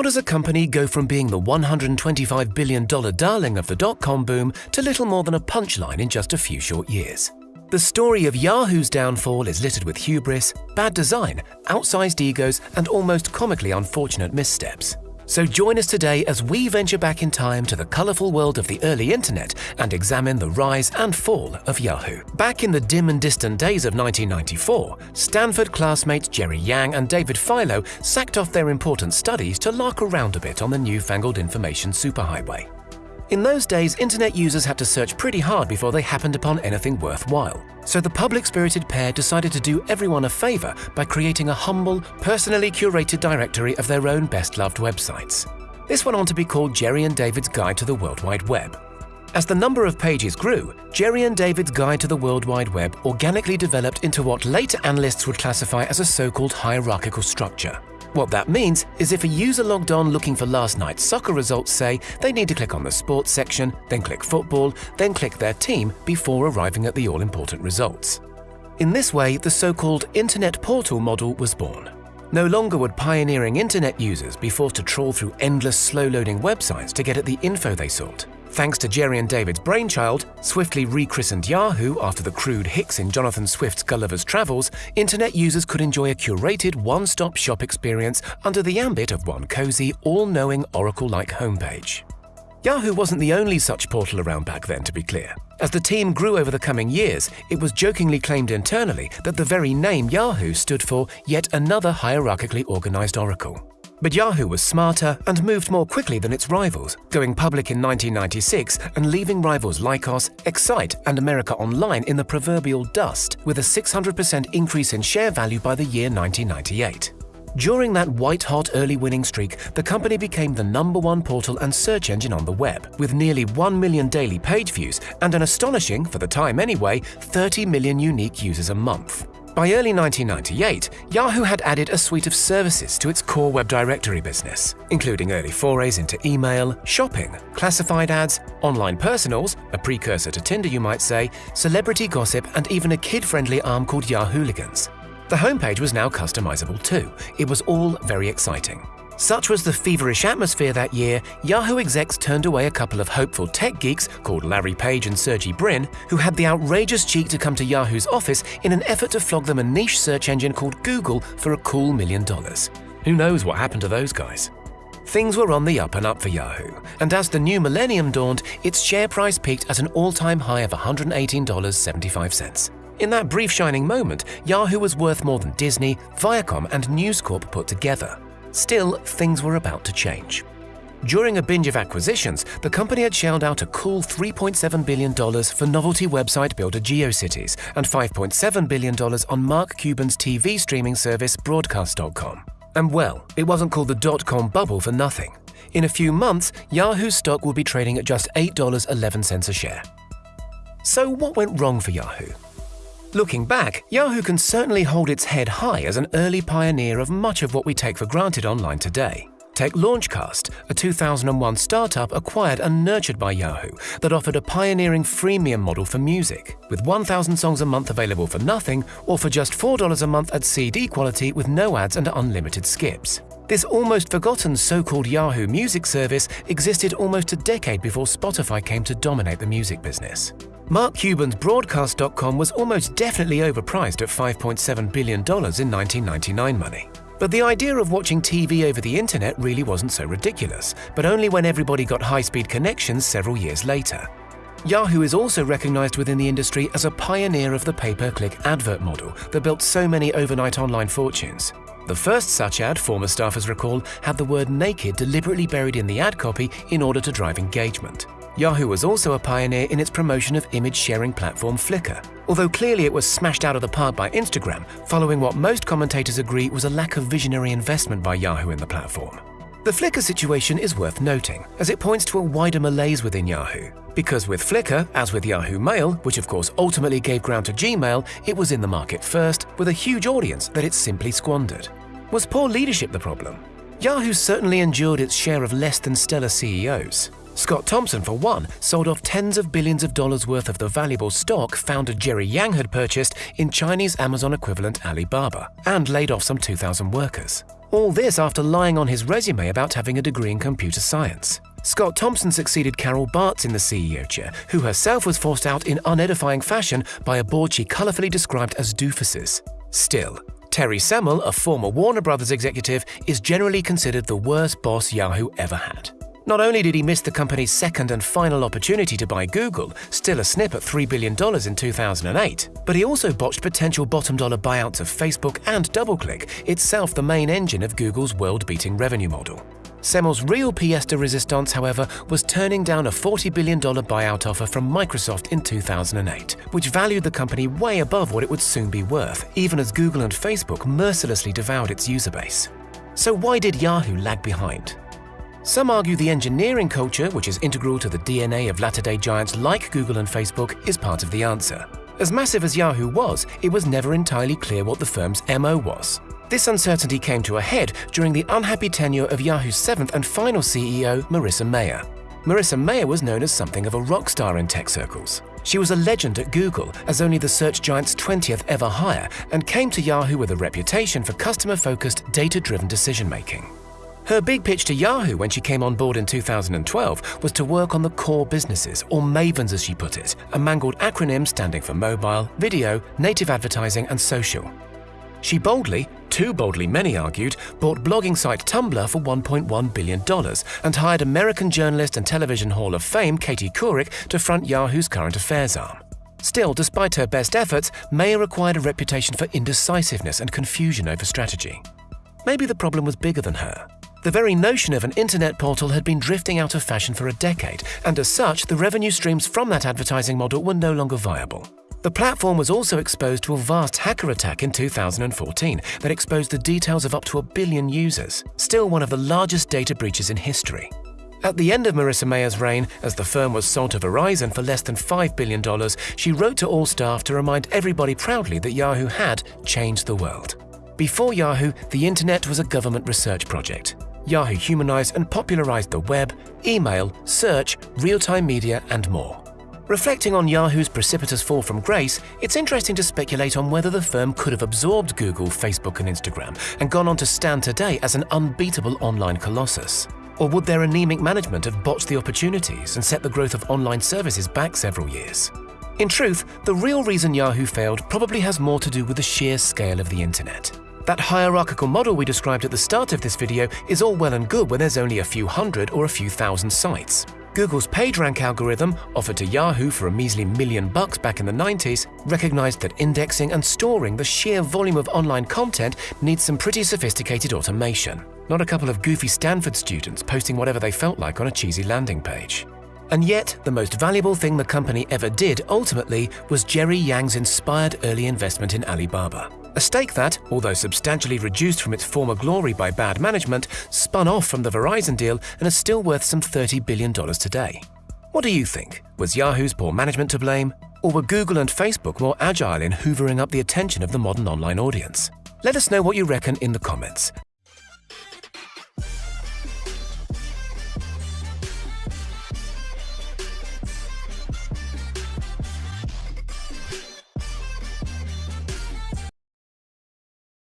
How does a company go from being the $125 billion darling of the dot com boom to little more than a punchline in just a few short years? The story of Yahoo's downfall is littered with hubris, bad design, outsized egos, and almost comically unfortunate missteps. So join us today as we venture back in time to the colourful world of the early internet and examine the rise and fall of Yahoo. Back in the dim and distant days of 1994, Stanford classmates Jerry Yang and David Filo sacked off their important studies to lark around a bit on the newfangled information superhighway. In those days, internet users had to search pretty hard before they happened upon anything worthwhile. So the public-spirited pair decided to do everyone a favor by creating a humble, personally curated directory of their own best-loved websites. This went on to be called Jerry and David's Guide to the World Wide Web. As the number of pages grew, Jerry and David's Guide to the World Wide Web organically developed into what later analysts would classify as a so-called hierarchical structure. What that means is if a user logged on looking for last night's soccer results say, they need to click on the sports section, then click football, then click their team before arriving at the all-important results. In this way, the so-called Internet Portal model was born. No longer would pioneering internet users be forced to trawl through endless slow-loading websites to get at the info they sought. Thanks to Jerry and David's brainchild, swiftly rechristened Yahoo after the crude Hicks in Jonathan Swift's Gulliver's Travels, internet users could enjoy a curated one-stop shop experience under the ambit of one cozy, all-knowing Oracle-like homepage. Yahoo wasn't the only such portal around back then, to be clear. As the team grew over the coming years, it was jokingly claimed internally that the very name Yahoo stood for yet another hierarchically organized Oracle. But Yahoo was smarter and moved more quickly than its rivals, going public in 1996 and leaving rivals Lycos, Excite, and America Online in the proverbial dust, with a 600% increase in share value by the year 1998. During that white-hot early winning streak, the company became the number one portal and search engine on the web, with nearly 1 million daily page views and an astonishing, for the time anyway, 30 million unique users a month. By early 1998, Yahoo had added a suite of services to its core web directory business, including early forays into email, shopping, classified ads, online personals, a precursor to Tinder you might say, celebrity gossip, and even a kid-friendly arm called Yahooligans. The homepage was now customizable too. It was all very exciting. Such was the feverish atmosphere that year, Yahoo execs turned away a couple of hopeful tech geeks called Larry Page and Sergey Brin, who had the outrageous cheek to come to Yahoo's office in an effort to flog them a niche search engine called Google for a cool million dollars. Who knows what happened to those guys? Things were on the up and up for Yahoo, and as the new millennium dawned, its share price peaked at an all-time high of $118.75. In that brief shining moment, Yahoo was worth more than Disney, Viacom, and News Corp put together. Still, things were about to change. During a binge of acquisitions, the company had shelled out a cool $3.7 billion for novelty website builder GeoCities and $5.7 billion on Mark Cuban's TV streaming service Broadcast.com. And well, it wasn't called the dot-com bubble for nothing. In a few months, Yahoo's stock would be trading at just $8.11 a share. So what went wrong for Yahoo? Looking back, Yahoo can certainly hold its head high as an early pioneer of much of what we take for granted online today. Take Launchcast, a 2001 startup acquired and nurtured by Yahoo that offered a pioneering freemium model for music, with 1,000 songs a month available for nothing or for just $4 a month at CD quality with no ads and unlimited skips. This almost forgotten so-called Yahoo Music service existed almost a decade before Spotify came to dominate the music business. Mark Cuban's Broadcast.com was almost definitely overpriced at $5.7 billion in 1999 money. But the idea of watching TV over the internet really wasn't so ridiculous, but only when everybody got high-speed connections several years later. Yahoo is also recognized within the industry as a pioneer of the pay-per-click advert model that built so many overnight online fortunes. The first such ad, former staffers recall, had the word naked deliberately buried in the ad copy in order to drive engagement. Yahoo was also a pioneer in its promotion of image sharing platform Flickr, although clearly it was smashed out of the park by Instagram, following what most commentators agree was a lack of visionary investment by Yahoo in the platform. The Flickr situation is worth noting, as it points to a wider malaise within Yahoo. Because with Flickr, as with Yahoo Mail, which of course ultimately gave ground to Gmail, it was in the market first, with a huge audience that it simply squandered. Was poor leadership the problem? Yahoo certainly endured its share of less than stellar CEOs. Scott Thompson, for one, sold off tens of billions of dollars worth of the valuable stock founder Jerry Yang had purchased in Chinese Amazon equivalent Alibaba, and laid off some 2,000 workers. All this after lying on his resume about having a degree in computer science. Scott Thompson succeeded Carol Bartz in the CEO chair, who herself was forced out in unedifying fashion by a board she colourfully described as doofuses. Still, Terry Semel, a former Warner Brothers executive, is generally considered the worst boss Yahoo ever had. Not only did he miss the company's second and final opportunity to buy Google, still a snip at $3 billion in 2008, but he also botched potential bottom dollar buyouts of Facebook and DoubleClick, itself the main engine of Google's world beating revenue model. Semel's real pièce de résistance, however, was turning down a $40 billion buyout offer from Microsoft in 2008, which valued the company way above what it would soon be worth, even as Google and Facebook mercilessly devoured its user base. So why did Yahoo lag behind? Some argue the engineering culture, which is integral to the DNA of latter day giants like Google and Facebook, is part of the answer. As massive as Yahoo was, it was never entirely clear what the firm's MO was. This uncertainty came to a head during the unhappy tenure of Yahoo's seventh and final CEO, Marissa Mayer. Marissa Mayer was known as something of a rock star in tech circles. She was a legend at Google as only the search giant's 20th ever hire and came to Yahoo with a reputation for customer focused, data driven decision making. Her big pitch to Yahoo when she came on board in 2012 was to work on the core businesses, or MAVENs as she put it, a mangled acronym standing for mobile, video, native advertising, and social. She boldly, too boldly many argued, bought blogging site Tumblr for $1.1 billion and hired American journalist and television Hall of Fame Katie Couric to front Yahoo's current affairs arm. Still, despite her best efforts, Mayer acquired a reputation for indecisiveness and confusion over strategy. Maybe the problem was bigger than her. The very notion of an internet portal had been drifting out of fashion for a decade, and as such, the revenue streams from that advertising model were no longer viable. The platform was also exposed to a vast hacker attack in 2014 that exposed the details of up to a billion users, still one of the largest data breaches in history. At the end of Marissa Mayer's reign, as the firm was sold to Verizon for less than $5 billion, she wrote to all staff to remind everybody proudly that Yahoo had changed the world. Before Yahoo, the internet was a government research project. Yahoo humanized and popularized the web, email, search, real-time media, and more. Reflecting on Yahoo's precipitous fall from grace, it's interesting to speculate on whether the firm could have absorbed Google, Facebook, and Instagram and gone on to stand today as an unbeatable online colossus. Or would their anemic management have botched the opportunities and set the growth of online services back several years? In truth, the real reason Yahoo failed probably has more to do with the sheer scale of the internet. That hierarchical model we described at the start of this video is all well and good when there's only a few hundred or a few thousand sites. Google's PageRank algorithm, offered to Yahoo for a measly million bucks back in the 90s, recognized that indexing and storing the sheer volume of online content needs some pretty sophisticated automation, not a couple of goofy Stanford students posting whatever they felt like on a cheesy landing page. And yet, the most valuable thing the company ever did ultimately was Jerry Yang's inspired early investment in Alibaba. A stake that, although substantially reduced from its former glory by bad management, spun off from the Verizon deal and is still worth some $30 billion today. What do you think? Was Yahoo's poor management to blame? Or were Google and Facebook more agile in hoovering up the attention of the modern online audience? Let us know what you reckon in the comments.